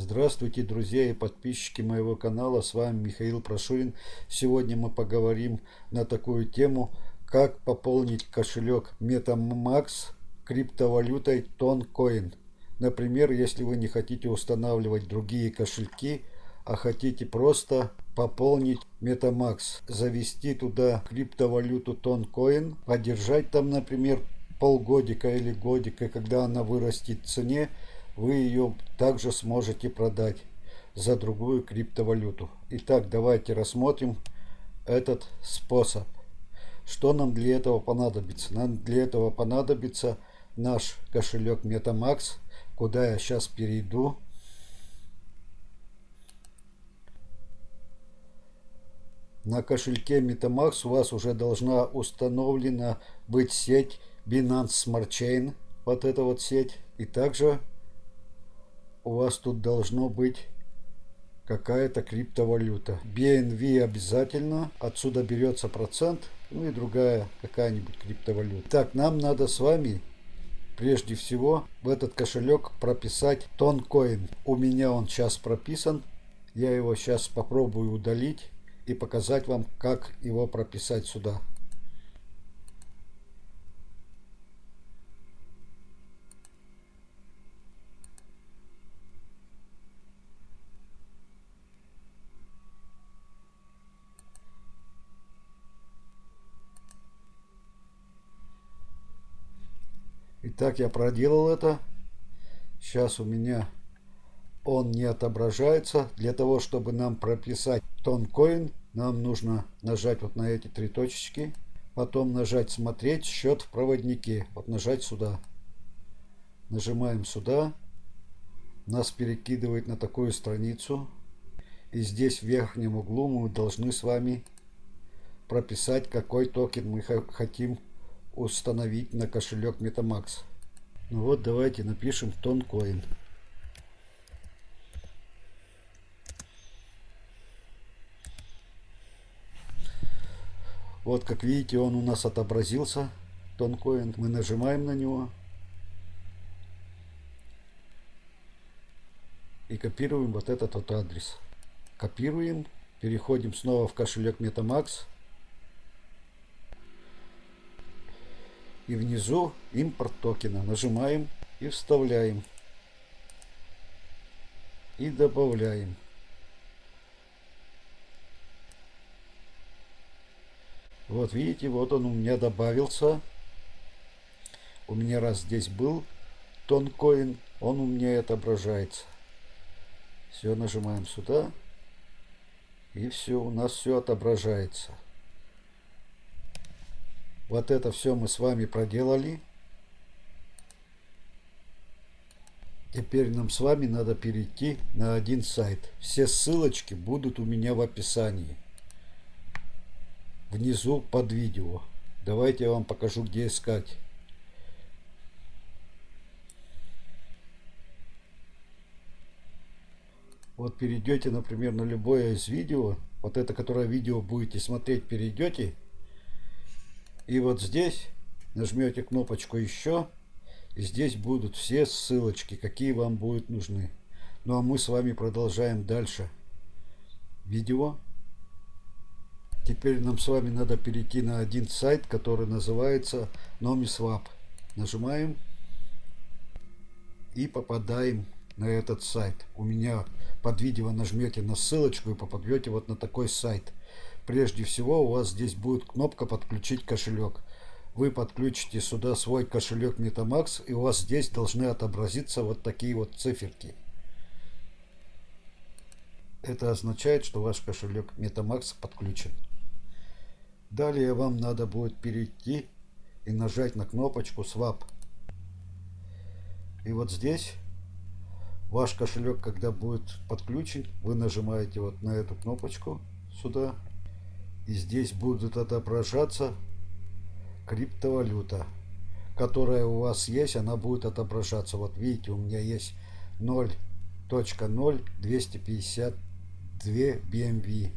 Здравствуйте, друзья и подписчики моего канала, с вами Михаил Прошурин. Сегодня мы поговорим на такую тему, как пополнить кошелек MetaMax криптовалютой TonCoin. Например, если вы не хотите устанавливать другие кошельки, а хотите просто пополнить MetaMax, завести туда криптовалюту TonCoin, подержать там, например, полгодика или годика, когда она вырастет в цене, вы ее также сможете продать за другую криптовалюту. Итак, давайте рассмотрим этот способ. Что нам для этого понадобится? Нам для этого понадобится наш кошелек MetaMax, куда я сейчас перейду. На кошельке MetaMax у вас уже должна установлена быть сеть Binance Smart Chain, вот эта вот сеть. И также у вас тут должно быть какая-то криптовалюта. BNV обязательно, отсюда берется процент, ну и другая какая-нибудь криптовалюта. Так, нам надо с вами прежде всего в этот кошелек прописать тонкоин. У меня он сейчас прописан, я его сейчас попробую удалить и показать вам, как его прописать сюда. Итак, я проделал это. Сейчас у меня он не отображается. Для того, чтобы нам прописать тонкоин, нам нужно нажать вот на эти три точечки. Потом нажать «Смотреть счет в проводнике». Вот нажать сюда. Нажимаем сюда. Нас перекидывает на такую страницу. И здесь в верхнем углу мы должны с вами прописать, какой токен мы хотим установить на кошелек Metamax. Ну вот, давайте напишем тонкоин. Вот, как видите, он у нас отобразился, тонкоин. Мы нажимаем на него. И копируем вот этот вот адрес. Копируем. Переходим снова в кошелек Metamax. И внизу импорт токена. Нажимаем и вставляем. И добавляем. Вот видите, вот он у меня добавился. У меня раз здесь был тонкоин, он у меня отображается. Все, нажимаем сюда. И все, у нас все отображается. Вот это все мы с вами проделали. Теперь нам с вами надо перейти на один сайт. Все ссылочки будут у меня в описании. Внизу под видео. Давайте я вам покажу, где искать. Вот перейдете, например, на любое из видео. Вот это, которое видео будете смотреть, перейдете. И вот здесь нажмете кнопочку «Еще». И здесь будут все ссылочки, какие вам будут нужны. Ну а мы с вами продолжаем дальше видео. Теперь нам с вами надо перейти на один сайт, который называется NomiSwap. Нажимаем и попадаем на этот сайт. У меня под видео нажмете на ссылочку и попадете вот на такой сайт. Прежде всего у вас здесь будет кнопка «Подключить кошелек». Вы подключите сюда свой кошелек Metamax и у вас здесь должны отобразиться вот такие вот циферки. Это означает, что ваш кошелек Metamax подключен. Далее вам надо будет перейти и нажать на кнопочку Swap. И вот здесь ваш кошелек, когда будет подключен, вы нажимаете вот на эту кнопочку сюда и здесь будут отображаться криптовалюта, которая у вас есть, она будет отображаться. Вот видите, у меня есть 0.0252 BMV.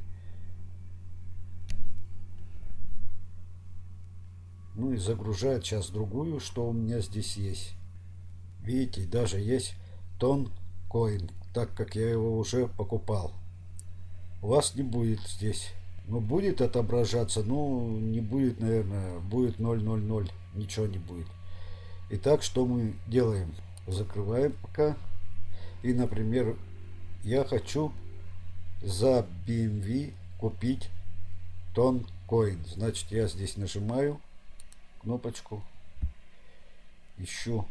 Ну и загружает сейчас другую, что у меня здесь есть. Видите, даже есть тон коин. так как я его уже покупал. У вас не будет здесь. Ну, будет отображаться, ну, не будет, наверное, будет 000, ничего не будет. Итак, что мы делаем? Закрываем пока. И, например, я хочу за BMW купить тон коин. Значит, я здесь нажимаю кнопочку, ищу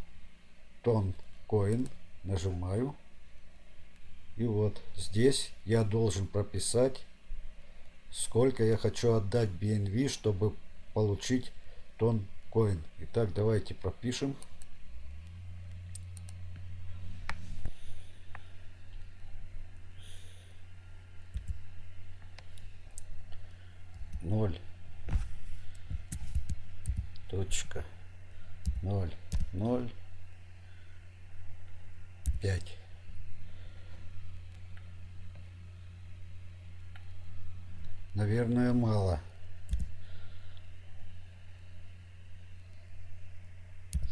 тон коин, нажимаю. И вот здесь я должен прописать, сколько я хочу отдать BNV, чтобы получить тон коин. Итак, давайте пропишем. Ноль. Точка. Ноль. Ноль. Пять наверное мало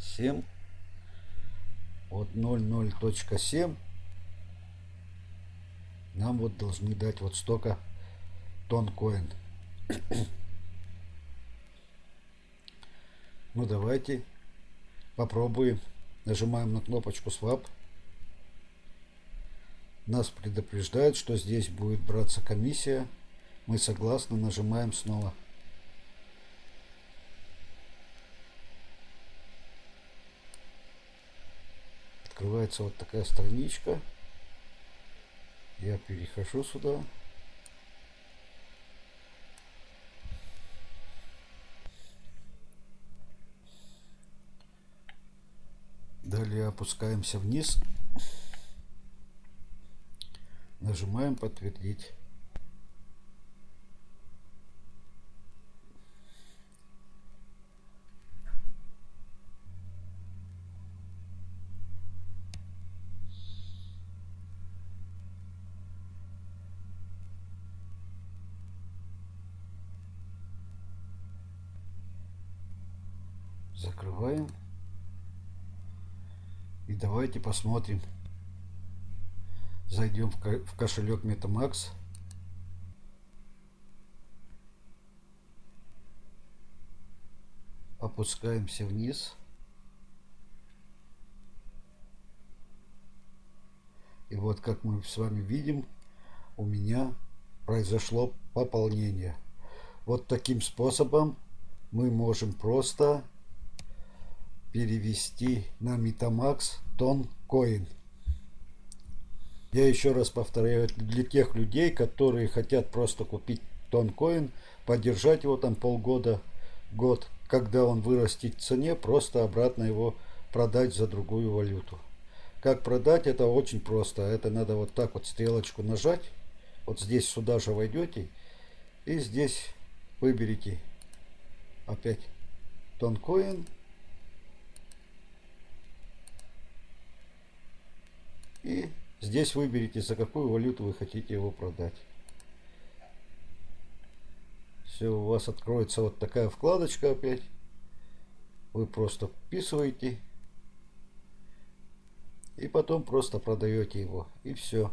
семь вот ноль ноль точка семь нам вот должны дать вот столько тон коин Ну давайте попробуем. Нажимаем на кнопочку Swap. Нас предупреждают, что здесь будет браться комиссия. Мы согласны, нажимаем снова. Открывается вот такая страничка. Я перехожу сюда. Далее опускаемся вниз. Нажимаем подтвердить. Закрываем. И давайте посмотрим. Зайдем в кошелек MetaMax. Опускаемся вниз. И вот как мы с вами видим, у меня произошло пополнение. Вот таким способом мы можем просто перевести на Metamax Тонкоин. Я еще раз повторяю, для тех людей, которые хотят просто купить Тонкоин, поддержать его там полгода, год, когда он вырастет в цене, просто обратно его продать за другую валюту. Как продать, это очень просто. Это надо вот так вот стрелочку нажать. Вот здесь сюда же войдете. И здесь выберите опять Тонкоин. И здесь выберите, за какую валюту вы хотите его продать. Все, у вас откроется вот такая вкладочка опять. Вы просто вписываете. И потом просто продаете его. И все.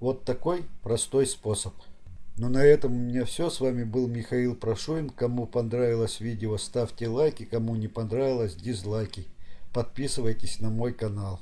Вот такой простой способ. Ну на этом у меня все. С вами был Михаил Прошуин. Кому понравилось видео, ставьте лайки. Кому не понравилось, дизлайки подписывайтесь на мой канал.